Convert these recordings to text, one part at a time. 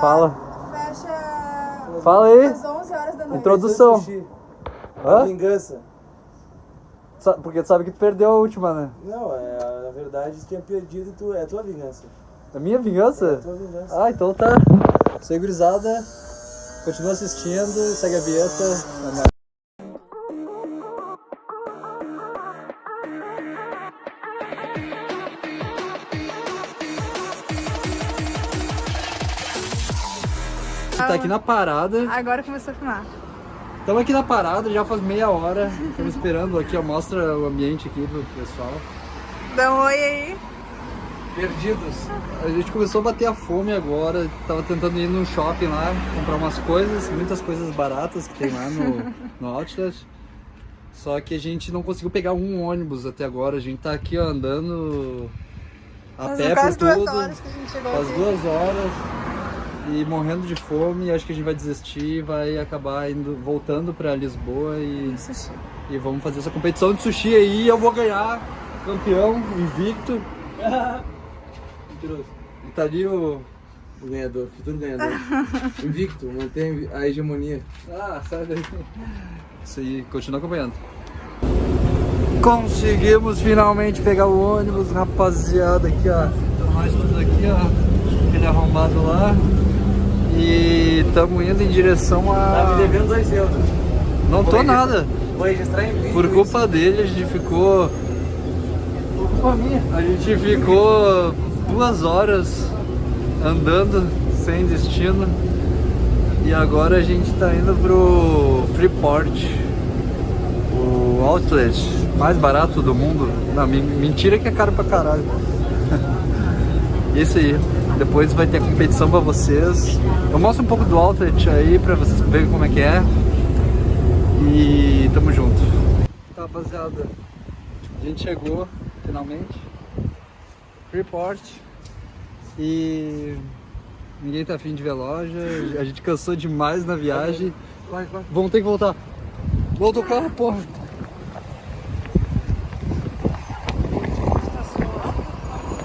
Fala. Fecha Fala aí. às 11 horas da noite. Introdução. Hã? Vingança. Porque tu sabe que tu perdeu a última, né? Não, é, na verdade, tu tinha perdido e tu, é a tua vingança. A minha É a vingança? tua vingança. Ah, então tá. Isso aí, gurizada. Continua assistindo, segue a vinheta. Tá aqui na parada. Agora começou a filmar. Estamos aqui na parada, já faz meia hora. Estamos esperando aqui, ó. Mostra o ambiente aqui pro pessoal. Dá um oi aí. Perdidos. A gente começou a bater a fome agora. Tava tentando ir no shopping lá, comprar umas coisas, muitas coisas baratas que tem lá no, no Outlet. Só que a gente não conseguiu pegar um ônibus até agora. A gente tá aqui ó, andando a Faz pé por duas tudo. horas que a gente chegou Faz duas horas e morrendo de fome. Acho que a gente vai desistir e vai acabar indo, voltando pra Lisboa e, Sushi. e vamos fazer essa competição de sushi aí. Eu vou ganhar campeão, invicto. Mentiroso. E tá ali o. O ganhador, futuro ganhador. Invicto, mantém a hegemonia. Ah, sai daí. Isso aí, continua acompanhando. Conseguimos finalmente pegar o ônibus, rapaziada, aqui ó. Então nós aqui, ó. Aquele arrombado lá. E estamos indo em direção a. Tá me devendo euros. Não tô Vou nada. Vou registrar em vídeo. Por isso. culpa dele, a gente ficou. Por culpa minha. A gente ficou duas horas andando sem destino. E agora a gente tá indo pro Freeport, o outlet mais barato do mundo. Não, men- mentira que é caro pra caralho. Isso aí. Depois vai ter a competição pra vocês. Eu mostro um pouco do outlet aí pra vocês verem como é que é. E tamo junto. Tá, rapaziada. A gente chegou, finalmente. Freeport. E ninguém tá afim de ver loja. A gente cansou demais na viagem. Vai, vai. Vamos ter que voltar. Volta o carro, porra.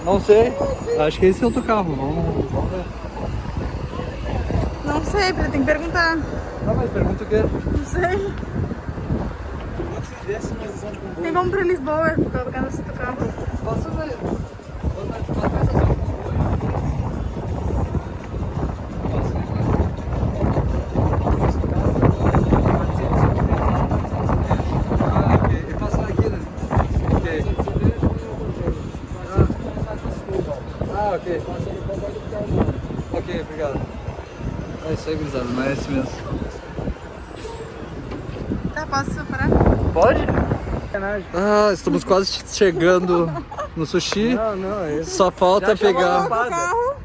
Não sei. Acho que esse é outro carro. Vamos, vamos ver. Não sei, tem que perguntar. Tá, mas pergunta o quê? Não sei. Tem como pra Lisboa, lugar no carro. Posso ver? Passa essa ok. Ok, obrigado. É isso aí, gurizada, não é esse mesmo. Tá, posso parar? Pode? Ah, estamos quase chegando no sushi. Não, não, é isso. Só falta pegar.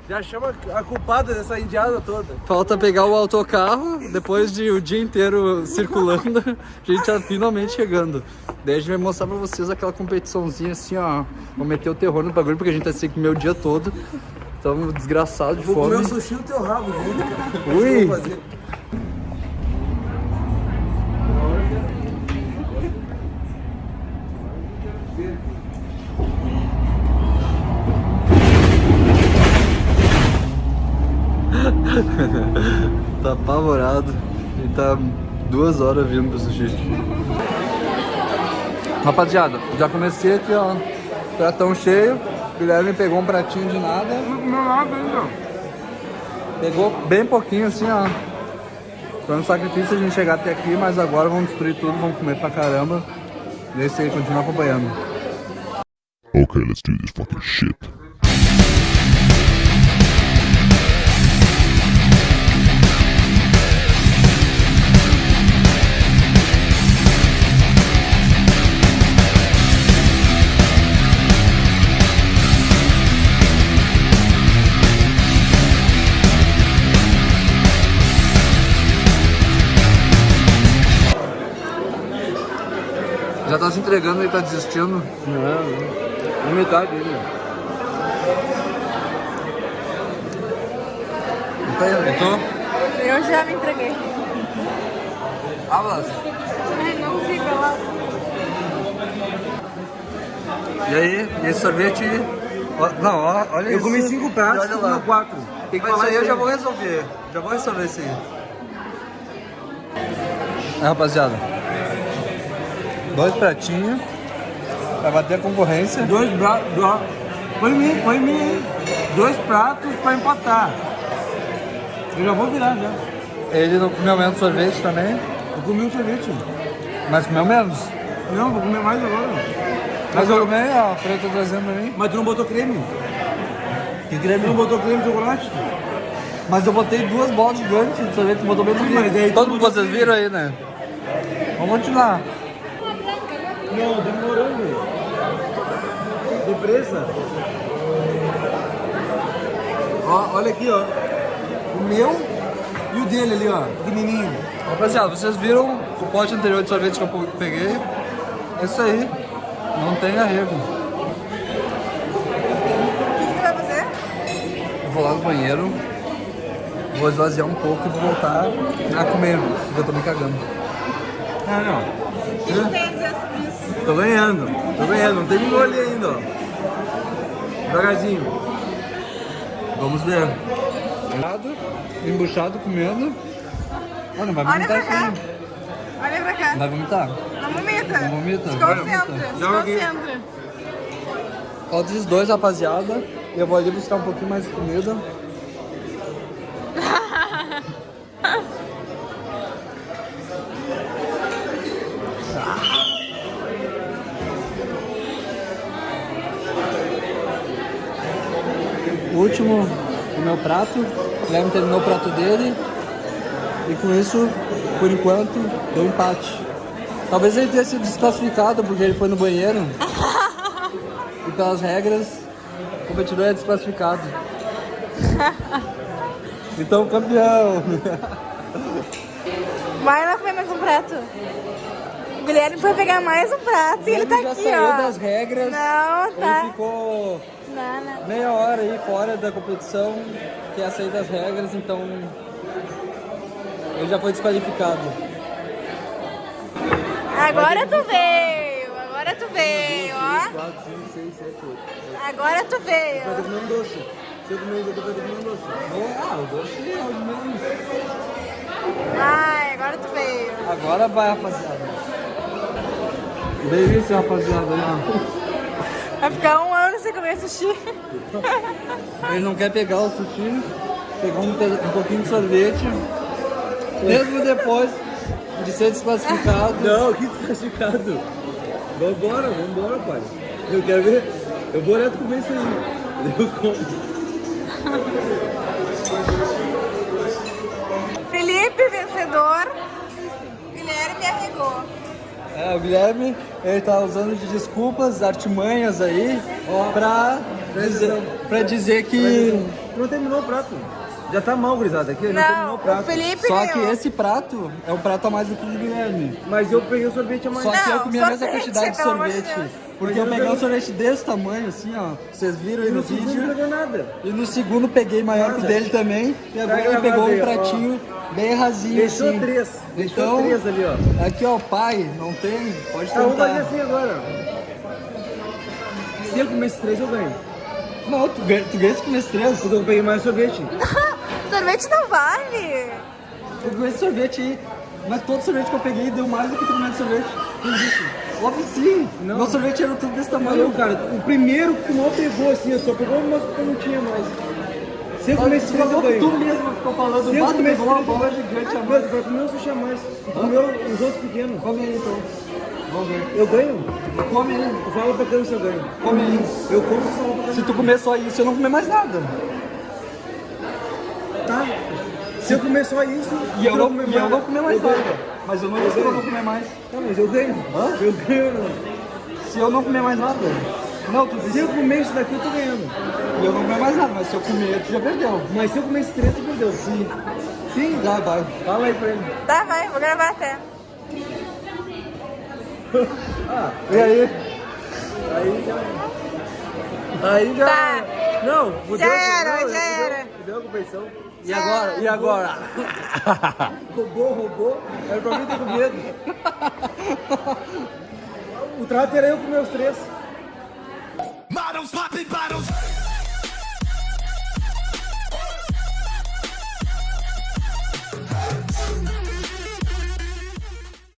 Já chama a culpada dessa indiada toda. Falta pegar o autocarro, depois de o dia inteiro circulando, a gente tá finalmente chegando. Daí a gente vai mostrar pra vocês aquela competiçãozinha assim, ó. Vou meter o terror no bagulho, porque a gente tá sem comer o dia todo. Tamo desgraçado de Vou comer fome. o sushi no teu rabo, junto, cara. Ui! Apavorado. E tá duas horas vindo pro sushi. Rapaziada, já comecei aqui, ó. Pratão cheio. Guilherme pegou um pratinho de nada. Pegou bem pouquinho assim, ó. Foi um sacrifício a gente chegar até aqui, mas agora vamos destruir tudo, vamos comer pra caramba. E é isso aí, continua acompanhando. Okay, let's do this fucking shit. Entregando e tá desistindo. Não, não. metade dele. Então, Eu já me entreguei. Hablas. Ai, não fica lá. E aí, esse sorvete Não, ó, olha Eu isso. comi cinco pratos, E olha lá. comeu quatro. Tem que Mas isso falar aí eu já vou resolver. Já vou resolver isso aí. É, rapaziada. Dois pratinhos. Pra bater a concorrência. Dois pratos. Põe mim, põe mim. Dois pratos pra empatar. Eu já vou virar já. Ele não comeu menos sorvete também. Eu comi um sorvete. Mas comeu menos. Não, vou comer mais agora. Mas eu comi, ó, a Freia tá trazendo pra mim. Mas tu não botou creme? Que Tu creme. não botou creme de chocolate? Mas eu botei duas bolas gigantes de sorvete, tu botou menos mas tu Todo botou vocês creme. viram aí, né? Vamos continuar. Não, tem morango. Depressa. Ó, olha aqui, ó. O meu e o dele ali, ó. Pequenininho. Rapaziada, vocês viram o pote anterior de sorvete que eu peguei? É isso aí. Não tem arrego. O que que vai fazer? Eu vou lá no banheiro, vou esvaziar um pouco e vou voltar a comer, porque eu tô me cagando. Ah, não. O que Tô ganhando. Tô ganhando. Não terminou ali ainda, ó. Devagarzinho. Vamos ver. Embuchado comendo. Ah, não vai Olha vomitar pra cá. assim. Olha pra cá. Vai vomitar. Não vomita. Não vomita. Se Vai concentra. vomitar. Se Joga aqui. concentra. Falta esses dois, rapaziada. E eu vou ali buscar um pouquinho mais de comida. O último, o meu prato. O Guilherme terminou o prato dele. E com isso, por enquanto, deu empate. Talvez ele tenha sido desclassificado porque ele foi no banheiro. E pelas regras, o competidor é desclassificado. Então, campeão! Lá comer mais um prato. O Guilherme foi pegar mais um prato e ele tá já aqui, saiu ó. das regras. Não, tá. Ele ficou Não, não. meia hora aí fora da competição, que é sair das regras, então ele já foi desqualificado. Agora tu veio. Agora tu veio, ó. 4, 5, 6, 7, 8. Agora tu veio. Vai comer um doce. Se eu comer um doce, vai comer um doce. Ah, o doce é o menos. Vai, agora tu veio. Agora vai, rapaziada. Delícia, rapaziada. ó. Vai ficar um ano sem comer sushi. Ele não quer pegar o sushi, pegou um, um pouquinho de sorvete, mesmo depois de ser desclassificado. Não, que desclassificado. Vambora, vambora, pai. Eu quero ver. Eu vou olhar tu comer isso aí. Eu como. Felipe, vencedor. Guilherme arregou. É, o Guilherme, ele tá usando de desculpas, artimanhas aí, pra dizer, pra dizer que... Não terminou o prato. Já tá mal, gurizada. Aqui, não, terminou Não, o prato. o Felipe Só que esse prato é um prato a mais do que o do Guilherme. Mas eu peguei o sorvete a mais. Só que eu comi a mesma quantidade de sorvete. Porque eu eu peguei um sorvete desse tamanho, assim, ó. Vocês viram aí no no segundo não vídeo. pegou nada. E no segundo peguei maior que o Nada. dele também. E agora ele pegou um aí, ó. Bem rasinho, Deixou assim. três. Deixou Então, três ali, ó. aqui ó, pai, não tem? Pode Tá, vamos fazer tentar. assim agora. Se eu comer esses três, eu ganho. Não, tu ganha, tu ganha se comer esses três. Porque eu peguei mais sorvete. Sorvete não vale. Eu ganhei esse sorvete aí. Mas todo sorvete que eu peguei deu mais do que tu comendo sorvete. Quem disse? Óbvio que sim. Não. Meu sorvete era tudo desse Não, tamanho. cara, o primeiro que tu mal pegou assim, eu só pegou uma que eu não tinha mais. Eu comer esses três, eu ganho. tu mesmo ficou falando. Eu "Bah, tu comer pegou uma bola eu gigante a mais. vai comer um sushi a mais. Tu comeu os outros pequenos. Come aí então. Vamos ver. Eu ganho? Come aí. Tu fala pra câmera se eu ganho. Come aí. Eu como fala pra câmera. Se tu comer só isso, eu não comer mais nada. Tá. Se eu comer só isso, E eu tu não, comer e eu não comer mais eu ganho. nada. Mas eu não eu vou comer mais. Tá, mas eu ganho. Hã? Eu ganho não. Se eu não comer mais nada. Não, tu Se eu comer isso daqui, eu tô ganhando. e eu não comer mais nada. Mas se eu comer, tu já perdeu. Mas se eu comer esses três, tu perdeu. Sim. Sim, já vai. Fala aí pra ele. Tá, vai, vou gravar até. Ah, E aí? aí já... Aí já... Tá. Não, fudeu. Já era, não, já fudeu, era. Fudeu a competição. E agora? E agora? Roubou, roubou. Era pra mim ter com medo. O trato era eu comer os três. Models popping bottles.